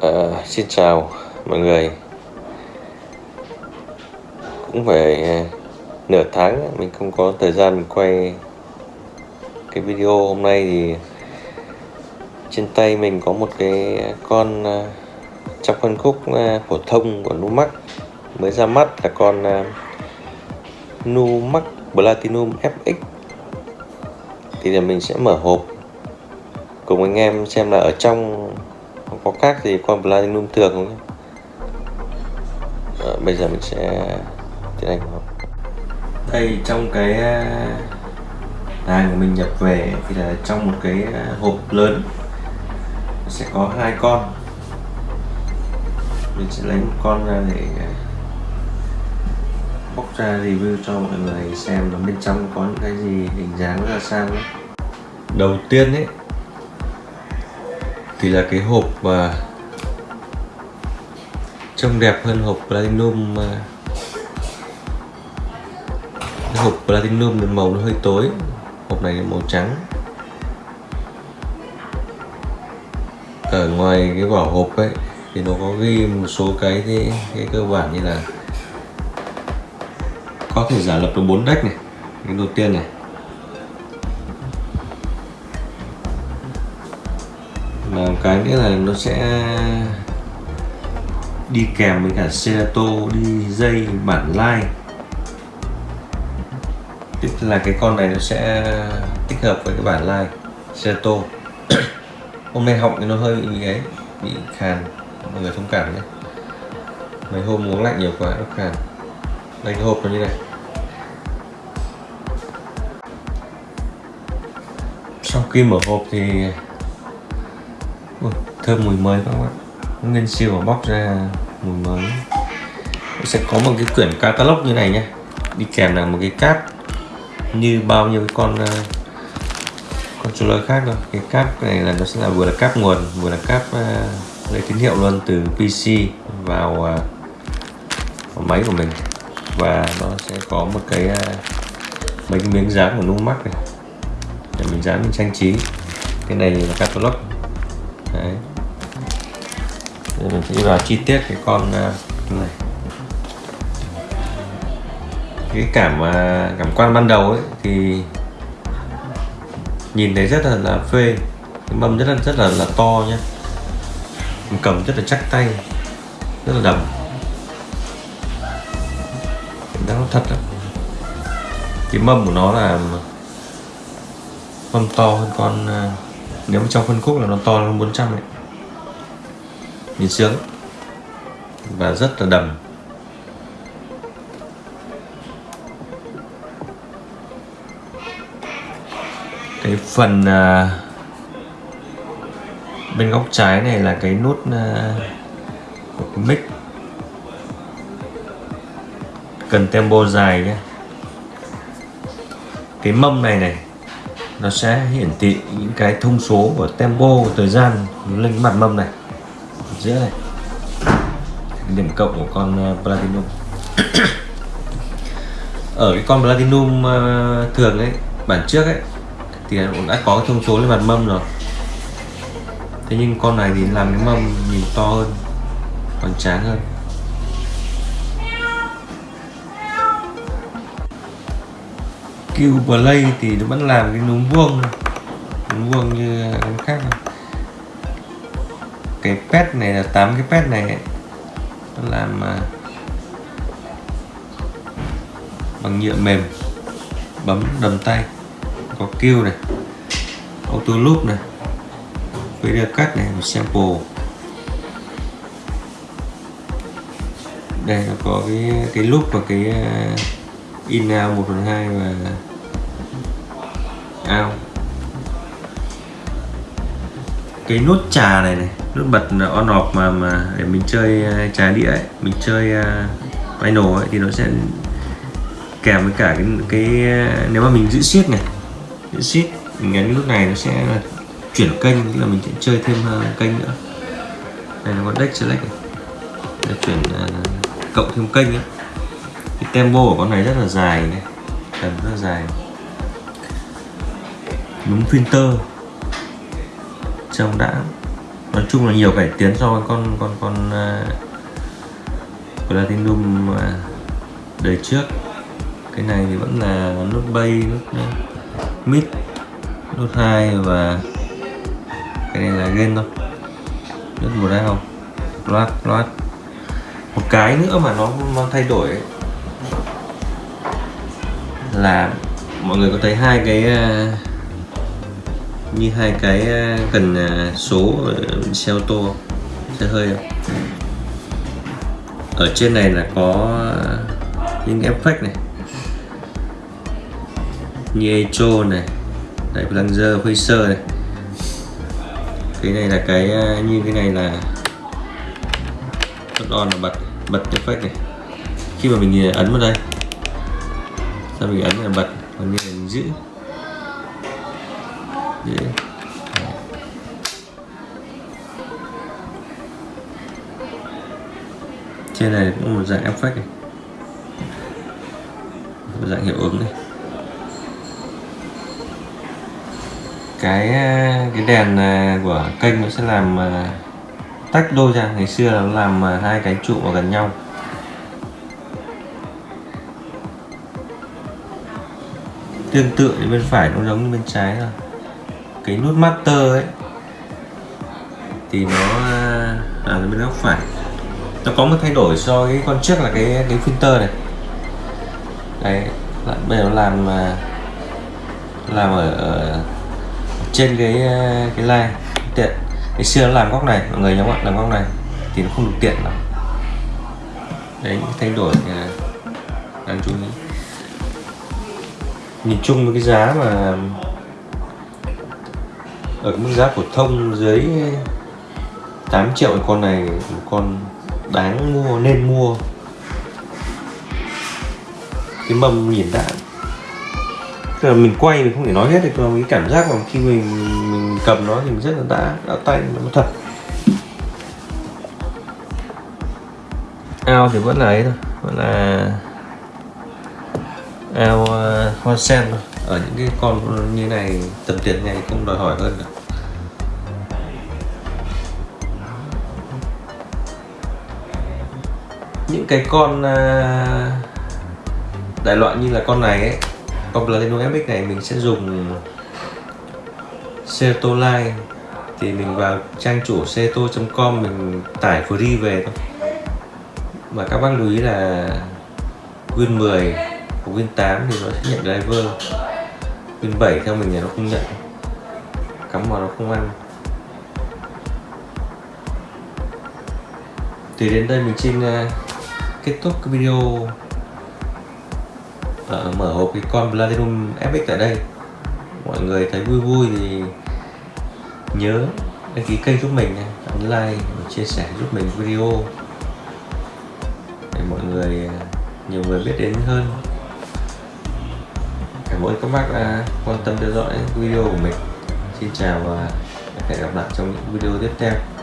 À, xin chào mọi người. Cũng phải ờ, nửa tháng mình không có thời gian mình quay cái video hôm nay thì trên tay mình có một cái con ờ, trong phân khúc phổ thông của Numax. Mới ra mắt là con Numax Platinum FX thì là mình sẽ mở hộp cùng anh em xem là ở trong có khác gì con platinum thường không nhé à, ờ, bây giờ mình sẽ tiến hành đây trong cái à, hàng của mình nhập về thì là trong một cái à, hộp lớn. Sẽ có hai con. Mình sẽ lấy một con ra để à, bóc ra review cho mọi người xem là bên trong có những cái gì hình dáng ra sao ấy. đầu tiên ấy thì là cái hộp uh, trông đẹp hơn hộp platinum à. cái hộp platinum màu nó hơi tối hộp này là màu trắng. Ở ngoài cái vỏ hộp ấy thì nó có ghi một số cái cái, cái cơ bản như là có thể giả lập được bốn deck này. Cái đầu tiên này và cái nữa là nó sẽ đi kèm với cả Serato đi dây, bản line tức là cái con này nó sẽ tích hợp với cái bản line Serato hôm nay họng thì nó hơi bị ấy bị khàn. Mọi người thông cảm nhé. Mấy hôm uống lạnh nhiều quá, nó khàn. Đây, cái hộp nó như này. Sau khi mở hộp thì Ui, thơm mùi mới các bạn nguyên siêu mà bóc ra mùi mới. Sẽ có một cái quyển catalog như này nhé. Đi kèm là một cái cáp như bao nhiêu cái con uh, controller khác đâu cái cáp này là nó sẽ là vừa là cáp nguồn vừa là cáp uh, ờ, lấy tín hiệu luôn từ PC vào, uh, vào máy của mình. Và nó sẽ có một cái uh, mấy cái miếng dán của Numax này. Để mình dán mình trang trí. Cái này là catalog đấy. Giờ mình sẽ đi vào chi tiết cái con à, này. Cái cảm à, cảm quan ban đầu ấy thì nhìn thấy rất là, là phê. Cái mâm rất là rất là là to nhá. Mình cầm rất là chắc tay rất là đầm nó thật lắm. Cái mâm của nó là mâm to hơn con à, nếu mà trong phân khúc là nó to hơn 400 ấy. Nhìn sướng. Và rất là đầm. Cái phần à, bên góc trái này là cái nút à, của cái mic. Cần tempo dài nhé. Cái mâm này này nó sẽ hiển thị những cái thông số của tempo, của thời gian lên mặt mâm này, giữa này. Điểm cộng của con ờ, platinum. Ở cái con platinum ờ, thường ấy, bản trước ấy, thì cũng đã có thông số lên mặt mâm rồi. Thế nhưng con này thì làm cái mâm nhìn to hơn, còn tráng hơn. Q Play thì nó vẫn làm cái núm vuông núm vuông như cái khác. Cái pet này là 8 cái pet này, nó làm à, bằng nhựa mềm, bấm đầm tay, có kêu này, auto loop này, video cut này, một sample. Đây nó có cái cái loop và cái à, in out 1 phần 2 và ao. Cái nút trà này này nút bật on off mà mà để mình chơi ờ, trà đĩa ấy, mình chơi ờ, uh, vinyl ấy thì nó sẽ kèm với cả cái cái ờ, nếu mà mình giữ siết này giữ siết mình nhấn nút này nó sẽ chuyển kênh tức là mình sẽ chơi thêm uh, kênh nữa. Đây là con deck select này. Để chuyển uh, cộng thêm kênh ấy. cái tempo của con này rất là dài này tầm rất là dài đúng filter trông đã. Nói chung là nhiều cải tiến so với con con con uh, Platinum uh, đời trước. Cái này thì vẫn là nút bay nút uh, ờ, mid nút hai và cái này là gain thôi. Nút một đấy không. Loát loát. Một cái nữa mà nó nó thay đổi ấy, là mọi người có thấy hai cái uh, như hai cái ờ, cần ờ, số xe ô tô xe hơi ở trên này là có ờ, những effect này. Như echo này. Đại plunger phaser này. Cái này là cái như cái này là bật on là bật bật effect này. Khi mà mình ấn vào đây sao mình ấn là bật, còn như là mình giữ. Dạ. Dạ. trên này cũng một dạng effect này. Một dạng hiệu ứng này. Cái à, cái đèn à, của kênh nó sẽ làm à, tách đôi ra. Ngày xưa là nó làm hai cái trụ vào gần nhau. Tương tự thì bên phải nó giống như bên trái thôi cái nút master ấy thì nó à, là bên góc phải. Nó có một thay đổi so với con trước là cái cái filter này. Đấy bây giờ nó làm à, làm ở, ở trên cái à, cái line tiện. Ngày xưa nó làm góc này mọi người nhớ không ạ? Làm góc này thì nó không được tiện lắm. Đấy thay đổi đáng chú ý. Nhìn chung với cái giá mà ở mức giá phổ thông dưới 8 triệu con này một con đáng mua nên mua. Cái mâm nhìn đã Tức là mình quay mình không thể nói hết được mà cái cảm giác mà khi mình mình cầm nó thì mình rất là đã đã tay nó thật. Ao thì vẫn là ấy thôi. Vẫn là ao uh, hoa sen thôi ở những cái con như này, tầm tiền này không đòi hỏi hơn cả. Những cái con à, đại loại như là con này ấy, con Platinum FX này mình sẽ dùng Seto Line thì mình vào trang chủ seto.com mình tải free về thôi. Mà các bác lưu ý là Win 10 của Win 8 thì nó sẽ nhận driver. Win 7 theo mình là nó không nhận. Cắm vào nó không ăn. Thì đến đây mình xin uh, kết thúc cái video uh, mở hộp cái con Platinum FX tại đây. Mọi người thấy vui vui thì nhớ đăng ký kênh giúp mình ấn like và chia sẻ giúp mình video. Để mọi người ờ, nhiều người biết đến hơn cảm ơn các bác đã quan tâm theo dõi video của mình. Xin chào và hẹn gặp lại trong những video tiếp theo.